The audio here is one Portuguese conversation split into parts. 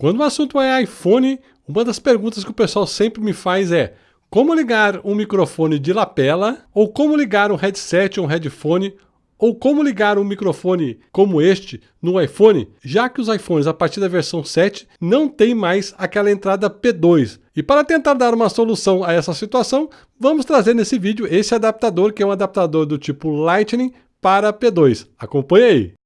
Quando o assunto é iPhone, uma das perguntas que o pessoal sempre me faz é como ligar um microfone de lapela ou como ligar um headset ou um headphone ou como ligar um microfone como este no iPhone, já que os iPhones a partir da versão 7 não tem mais aquela entrada P2. E para tentar dar uma solução a essa situação, vamos trazer nesse vídeo esse adaptador que é um adaptador do tipo Lightning para P2. Acompanhe aí!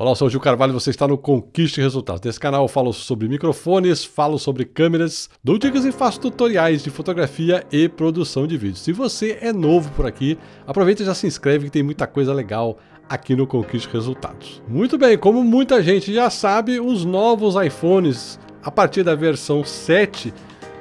Olá, eu sou o Gil Carvalho e você está no Conquiste Resultados. Nesse canal eu falo sobre microfones, falo sobre câmeras, dou dicas e faço tutoriais de fotografia e produção de vídeos. Se você é novo por aqui, aproveita e já se inscreve que tem muita coisa legal aqui no Conquiste Resultados. Muito bem, como muita gente já sabe, os novos iPhones, a partir da versão 7,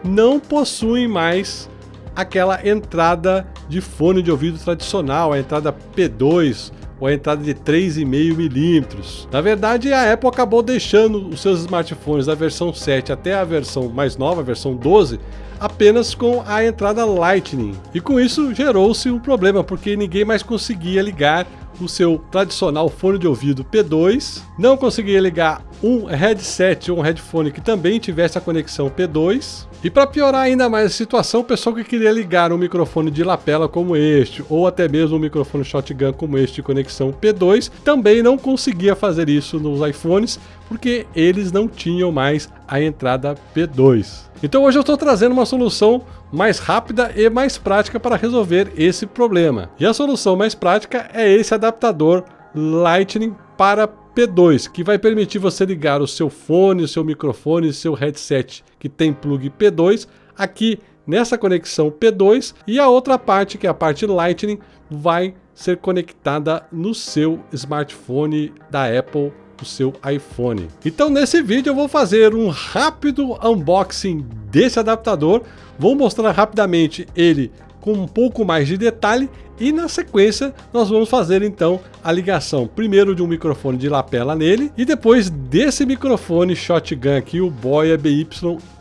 não possuem mais aquela entrada de fone de ouvido tradicional, a entrada P2, ou a entrada de 3,5 milímetros. Na verdade, a Apple acabou deixando os seus smartphones da versão 7 até a versão mais nova, a versão 12, apenas com a entrada Lightning. E com isso gerou-se um problema, porque ninguém mais conseguia ligar o seu tradicional fone de ouvido P2, não conseguia ligar um headset ou um headphone que também tivesse a conexão P2. E para piorar ainda mais a situação, o pessoal que queria ligar um microfone de lapela como este, ou até mesmo um microfone shotgun como este de conexão P2, também não conseguia fazer isso nos iPhones, porque eles não tinham mais a entrada P2. Então hoje eu estou trazendo uma solução mais rápida e mais prática para resolver esse problema. E a solução mais prática é esse adaptador Lightning para P2, que vai permitir você ligar o seu fone, o seu microfone, o seu headset que tem plug P2 aqui nessa conexão P2 e a outra parte, que é a parte Lightning, vai ser conectada no seu smartphone da Apple o seu iPhone. Então nesse vídeo eu vou fazer um rápido unboxing desse adaptador, vou mostrar rapidamente ele com um pouco mais de detalhe e na sequência nós vamos fazer então a ligação primeiro de um microfone de lapela nele e depois desse microfone shotgun aqui, o Boya BY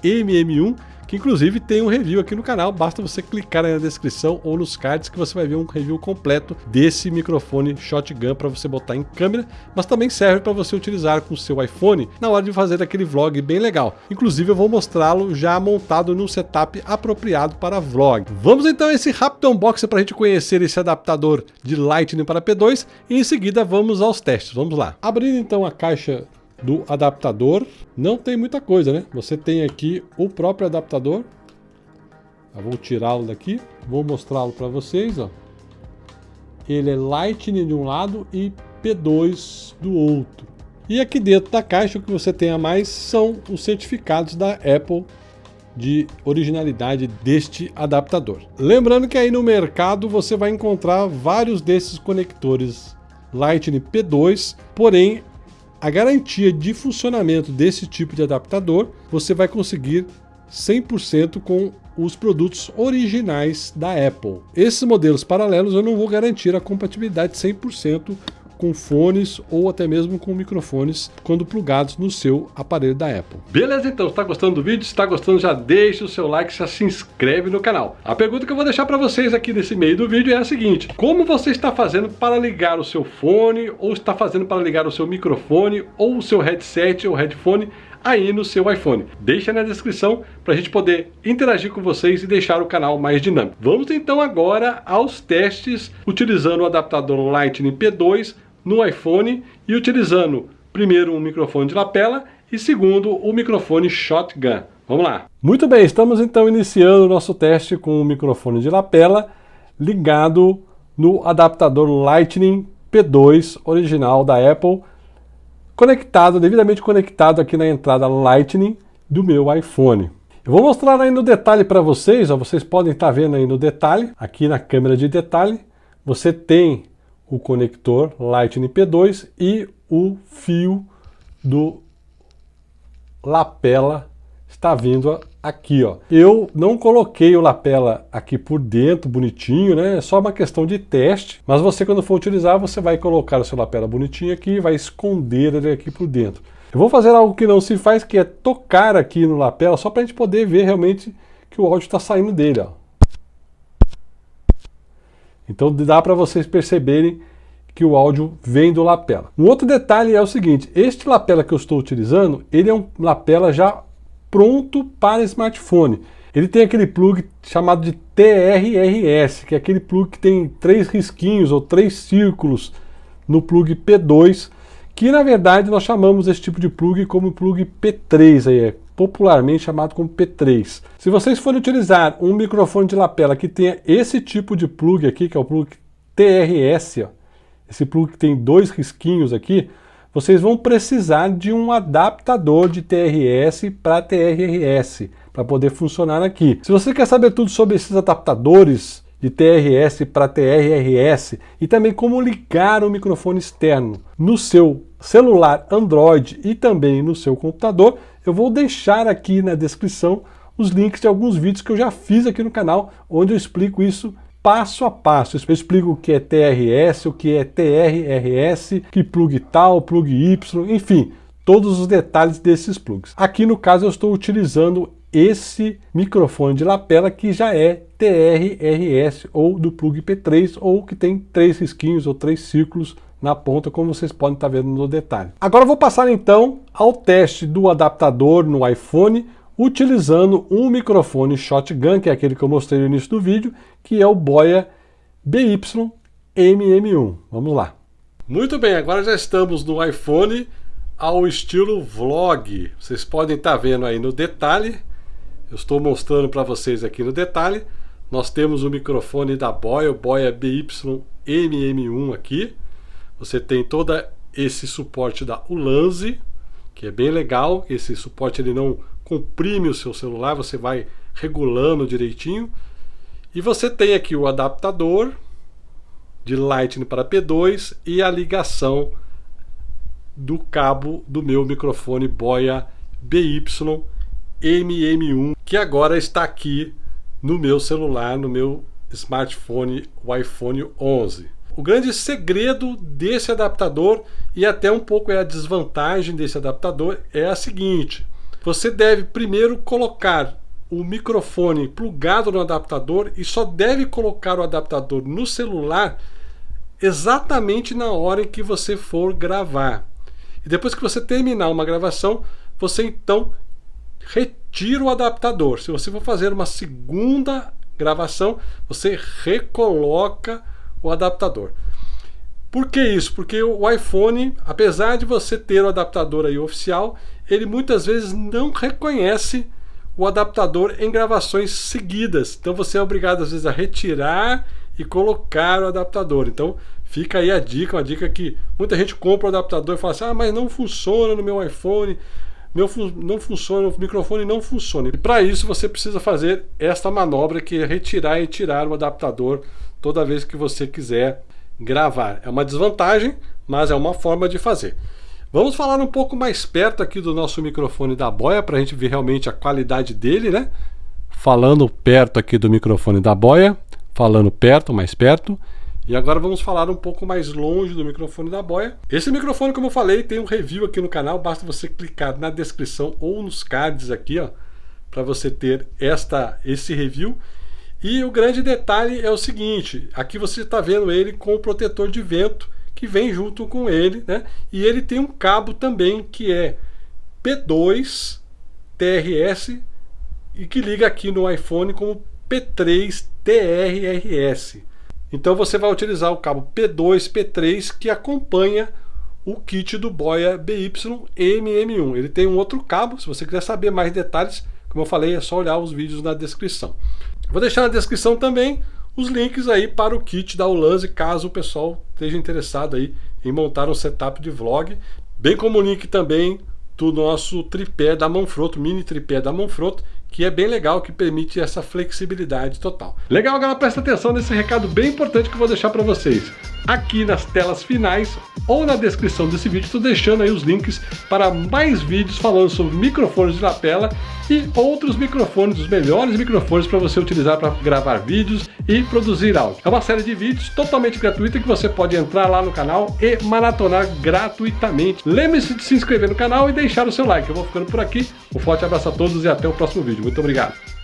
MM1 que inclusive tem um review aqui no canal, basta você clicar aí na descrição ou nos cards que você vai ver um review completo desse microfone shotgun para você botar em câmera, mas também serve para você utilizar com o seu iPhone na hora de fazer aquele vlog bem legal. Inclusive eu vou mostrá-lo já montado num setup apropriado para vlog. Vamos então a esse rápido unboxing para a gente conhecer esse adaptador de Lightning para P2 e em seguida vamos aos testes. Vamos lá. Abrindo então a caixa do adaptador. Não tem muita coisa, né? Você tem aqui o próprio adaptador. Eu vou tirá-lo daqui, vou mostrá-lo para vocês, ó. Ele é Lightning de um lado e P2 do outro. E aqui dentro da caixa o que você tem a mais são os certificados da Apple de originalidade deste adaptador. Lembrando que aí no mercado você vai encontrar vários desses conectores Lightning P2, porém a garantia de funcionamento desse tipo de adaptador você vai conseguir 100% com os produtos originais da Apple. Esses modelos paralelos eu não vou garantir a compatibilidade 100% com fones ou até mesmo com microfones quando plugados no seu aparelho da Apple. Beleza então, está gostando do vídeo? Se está gostando já deixa o seu like, já se inscreve no canal. A pergunta que eu vou deixar para vocês aqui nesse meio do vídeo é a seguinte, como você está fazendo para ligar o seu fone ou está fazendo para ligar o seu microfone ou o seu headset ou headphone aí no seu iPhone. Deixa na descrição para a gente poder interagir com vocês e deixar o canal mais dinâmico. Vamos então agora aos testes utilizando o adaptador Lightning P2 no iPhone e utilizando primeiro um microfone de lapela e segundo o microfone shotgun. Vamos lá. Muito bem, estamos então iniciando o nosso teste com o microfone de lapela ligado no adaptador Lightning P2 original da Apple, conectado, devidamente conectado aqui na entrada Lightning do meu iPhone. Eu vou mostrar aí no detalhe para vocês, ó, vocês podem estar vendo aí no detalhe, aqui na câmera de detalhe, você tem o conector Lightning P2 e o fio do lapela está vindo aqui, ó. Eu não coloquei o lapela aqui por dentro, bonitinho, né? É só uma questão de teste, mas você quando for utilizar, você vai colocar o seu lapela bonitinho aqui e vai esconder ele aqui por dentro. Eu vou fazer algo que não se faz, que é tocar aqui no lapela, só para a gente poder ver realmente que o áudio está saindo dele, ó. Então dá para vocês perceberem que o áudio vem do lapela. Um outro detalhe é o seguinte, este lapela que eu estou utilizando, ele é um lapela já pronto para smartphone. Ele tem aquele plug chamado de TRRS, que é aquele plug que tem três risquinhos ou três círculos no plug P2, que na verdade nós chamamos esse tipo de plug como plug P3, aí é popularmente chamado como P3. Se vocês forem utilizar um microfone de lapela que tenha esse tipo de plug aqui, que é o plug TRS, ó, esse plug que tem dois risquinhos aqui, vocês vão precisar de um adaptador de TRS para TRRS, para poder funcionar aqui. Se você quer saber tudo sobre esses adaptadores de TRS para TRRS e também como ligar o microfone externo no seu celular Android e também no seu computador, eu vou deixar aqui na descrição os links de alguns vídeos que eu já fiz aqui no canal, onde eu explico isso passo a passo. Eu explico o que é TRS, o que é TRRS, que plug tal, plug Y, enfim, todos os detalhes desses plugs. Aqui no caso eu estou utilizando esse microfone de lapela que já é TRRS ou do plug P3 ou que tem três risquinhos ou três círculos na ponta, como vocês podem estar vendo no detalhe. Agora vou passar então ao teste do adaptador no iPhone, utilizando um microfone shotgun, que é aquele que eu mostrei no início do vídeo, que é o Boya BY MM1. Vamos lá. Muito bem, agora já estamos no iPhone ao estilo vlog. Vocês podem estar vendo aí no detalhe, eu estou mostrando para vocês aqui no detalhe, nós temos o microfone da Boya, o Boya BY MM1 aqui, você tem todo esse suporte da Ulanzi, que é bem legal. Esse suporte ele não comprime o seu celular, você vai regulando direitinho. E você tem aqui o adaptador de Lightning para P2 e a ligação do cabo do meu microfone Boya BY MM1, que agora está aqui no meu celular, no meu smartphone, o iPhone 11. O grande segredo desse adaptador e até um pouco é a desvantagem desse adaptador é a seguinte: você deve primeiro colocar o microfone plugado no adaptador e só deve colocar o adaptador no celular exatamente na hora em que você for gravar. E depois que você terminar uma gravação, você então retira o adaptador. Se você for fazer uma segunda gravação, você recoloca o adaptador. Por que isso? Porque o iPhone, apesar de você ter o adaptador aí oficial, ele muitas vezes não reconhece o adaptador em gravações seguidas. Então você é obrigado às vezes a retirar e colocar o adaptador. Então fica aí a dica, uma dica que muita gente compra o adaptador e fala assim: "Ah, mas não funciona no meu iPhone, meu não funciona, o microfone não funciona". E para isso você precisa fazer esta manobra que é retirar e tirar o adaptador toda vez que você quiser gravar. É uma desvantagem, mas é uma forma de fazer. Vamos falar um pouco mais perto aqui do nosso microfone da boia para a gente ver realmente a qualidade dele, né? Falando perto aqui do microfone da boia, falando perto, mais perto. E agora vamos falar um pouco mais longe do microfone da boia. Esse microfone, como eu falei, tem um review aqui no canal, basta você clicar na descrição ou nos cards aqui, ó, para você ter esta esse review. E o grande detalhe é o seguinte: aqui você está vendo ele com o protetor de vento que vem junto com ele, né? E ele tem um cabo também que é P2 TRS e que liga aqui no iPhone como P3 TRRS. Então você vai utilizar o cabo P2 P3 que acompanha o kit do Boya BY MM1. Ele tem um outro cabo, se você quiser saber mais detalhes, como eu falei, é só olhar os vídeos na descrição. Vou deixar na descrição também os links aí para o kit da Ulanzi, caso o pessoal esteja interessado aí em montar um setup de vlog, bem como o link também do nosso tripé da Manfrotto, mini tripé da Manfrotto, que é bem legal, que permite essa flexibilidade total. Legal, galera, presta atenção nesse recado bem importante que eu vou deixar para vocês. Aqui nas telas finais ou na descrição desse vídeo, estou deixando aí os links para mais vídeos falando sobre microfones de lapela e outros microfones, os melhores microfones para você utilizar para gravar vídeos e produzir áudio. É uma série de vídeos totalmente gratuita que você pode entrar lá no canal e maratonar gratuitamente. Lembre-se de se inscrever no canal e deixar o seu like. Eu vou ficando por aqui. Um forte abraço a todos e até o próximo vídeo. Muito obrigado.